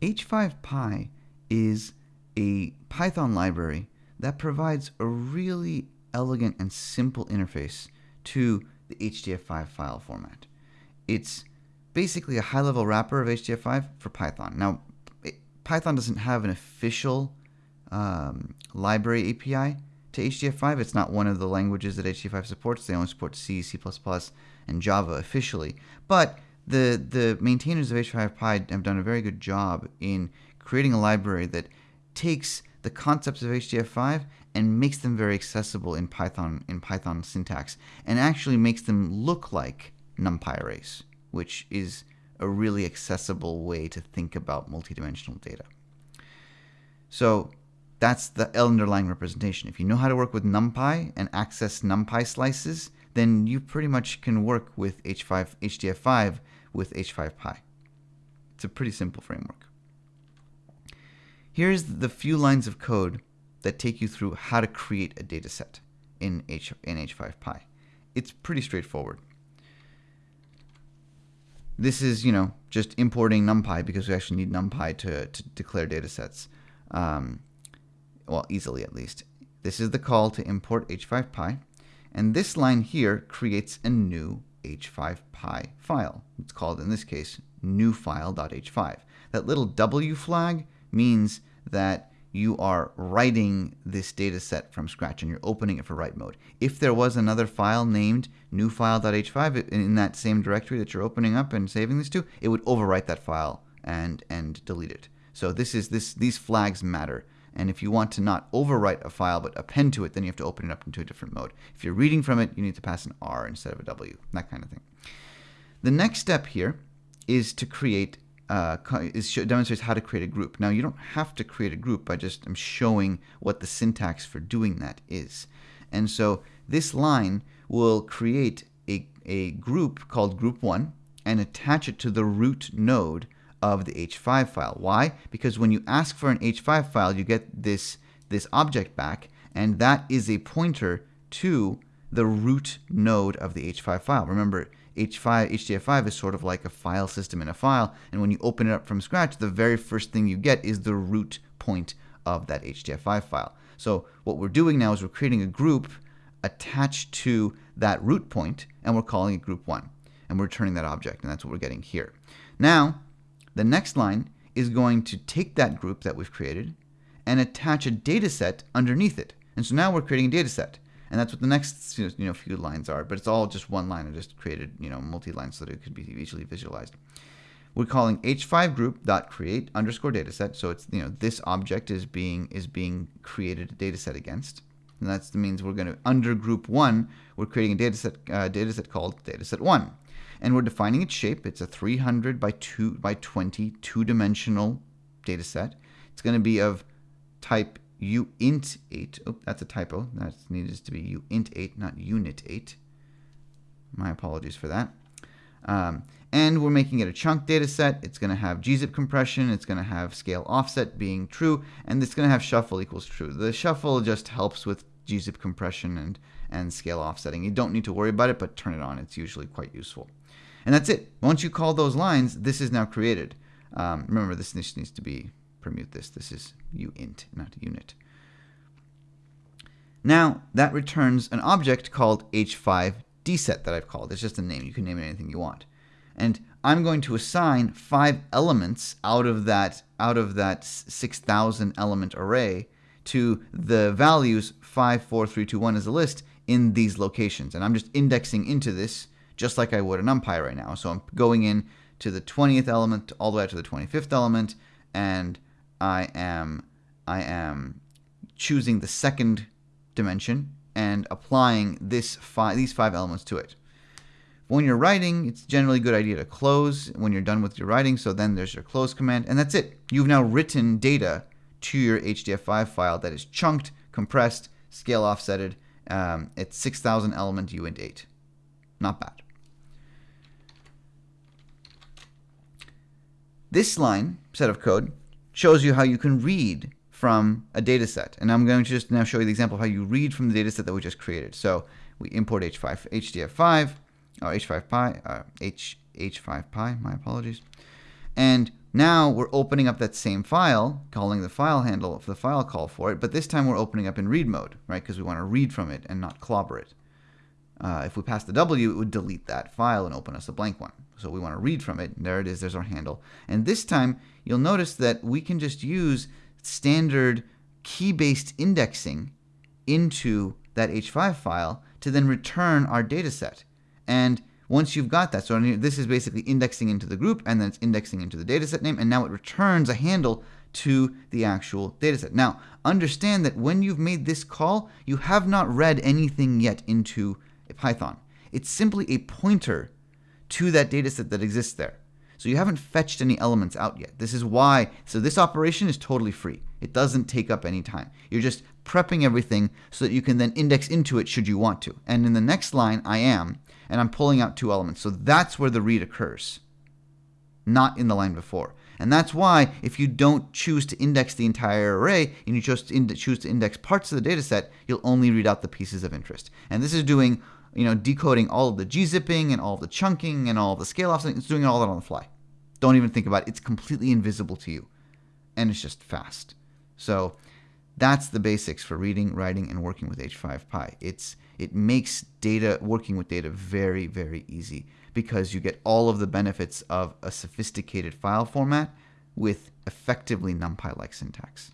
H5Py is a Python library that provides a really elegant and simple interface to the HDF5 file format. It's basically a high-level wrapper of HDF5 for Python. Now, Python doesn't have an official um, library API to HDF5. It's not one of the languages that HDF5 supports. They only support C, C++, and Java officially. But the, the maintainers of H5Py have done a very good job in creating a library that takes the concepts of HDF5 and makes them very accessible in Python in Python syntax and actually makes them look like NumPy arrays, which is a really accessible way to think about multidimensional data. So that's the underlying representation. If you know how to work with NumPy and access NumPy slices, then you pretty much can work with H5, HDF5 with H5Py. It's a pretty simple framework. Here's the few lines of code that take you through how to create a dataset in, H, in H5Py. It's pretty straightforward. This is, you know, just importing NumPy because we actually need NumPy to, to declare datasets. Um, well, easily at least. This is the call to import H5Py. And this line here creates a new H5Py file. It's called, in this case, newfile.h5. That little W flag means that you are writing this data set from scratch and you're opening it for write mode. If there was another file named newfile.h5 in that same directory that you're opening up and saving this to, it would overwrite that file and, and delete it. So this is this these flags matter. And if you want to not overwrite a file but append to it, then you have to open it up into a different mode. If you're reading from it, you need to pass an R instead of a W, that kind of thing. The next step here is to create uh, is demonstrates how to create a group. Now you don't have to create a group. I just am showing what the syntax for doing that is. And so this line will create a, a group called group1 and attach it to the root node of the H5 file. Why? Because when you ask for an H5 file, you get this, this object back, and that is a pointer to the root node of the H5 file. Remember, H5, HDF5 is sort of like a file system in a file, and when you open it up from scratch, the very first thing you get is the root point of that HDF5 file. So what we're doing now is we're creating a group attached to that root point, and we're calling it group 1. And we're returning that object, and that's what we're getting here. Now, the next line is going to take that group that we've created and attach a data set underneath it. And so now we're creating a data set. And that's what the next you know, few lines are, but it's all just one line. I just created you know multi-lines so that it could be easily visualized. We're calling h5 group dot create underscore dataset. So it's you know this object is being is being created a dataset against. And that means we're going to under group one, we're creating a dataset uh, dataset called dataset one, and we're defining its shape. It's a 300 by two by 20 two-dimensional dataset. It's going to be of type uint8. Oh, that's a typo. That needs to be uint8, not unit8. My apologies for that. Um, and we're making it a chunk data set. It's going to have gzip compression. It's going to have scale offset being true. And it's going to have shuffle equals true. The shuffle just helps with gzip compression and, and scale offsetting. You don't need to worry about it, but turn it on. It's usually quite useful. And that's it. Once you call those lines, this is now created. Um, remember, this needs to be permute this. This is uint, not unit. Now, that returns an object called h5dset that I've called. It's just a name. You can name it anything you want. And I'm going to assign five elements out of that out of that 6,000 element array to the values 5, 4, 3, 2, 1 as a list in these locations. And I'm just indexing into this just like I would a NumPy right now. So I'm going in to the 20th element all the way up to the 25th element, and I am I am choosing the second dimension and applying this five, these five elements to it. When you're writing, it's generally a good idea to close when you're done with your writing. So then there's your close command, and that's it. You've now written data to your HDF5 file that is chunked, compressed, scale offsetted. Um, it's 6,000 element uint 8. Not bad. This line, set of code, shows you how you can read from a data set. And I'm going to just now show you the example of how you read from the data set that we just created. So we import H5, HDF5, or H5Py, uh, H, H5Py, my apologies. And Now we're opening up that same file, calling the file handle of the file call for it, but this time we're opening up in read mode, right? Because we want to read from it and not clobber it. Uh, if we pass the W, it would delete that file and open us a blank one. So we want to read from it. There it is. There's our handle. And this time, you'll notice that we can just use standard key-based indexing into that H5 file to then return our data set. And once you've got that, so this is basically indexing into the group, and then it's indexing into the dataset name, and now it returns a handle to the actual dataset. Now, understand that when you've made this call, you have not read anything yet into Python. It's simply a pointer to that dataset that exists there. So you haven't fetched any elements out yet. This is why, so this operation is totally free. It doesn't take up any time. You're just prepping everything so that you can then index into it should you want to. And in the next line, I am, and I'm pulling out two elements. So that's where the read occurs, not in the line before. And that's why if you don't choose to index the entire array and you just choose to index parts of the data set, you'll only read out the pieces of interest. And this is doing, you know, decoding all of the gzipping and all of the chunking and all of the scale offs. It's doing all that on the fly. Don't even think about it. It's completely invisible to you. And it's just fast. So that's the basics for reading, writing, and working with H5Py. It's it makes data working with data very, very easy because you get all of the benefits of a sophisticated file format with effectively NumPy-like syntax.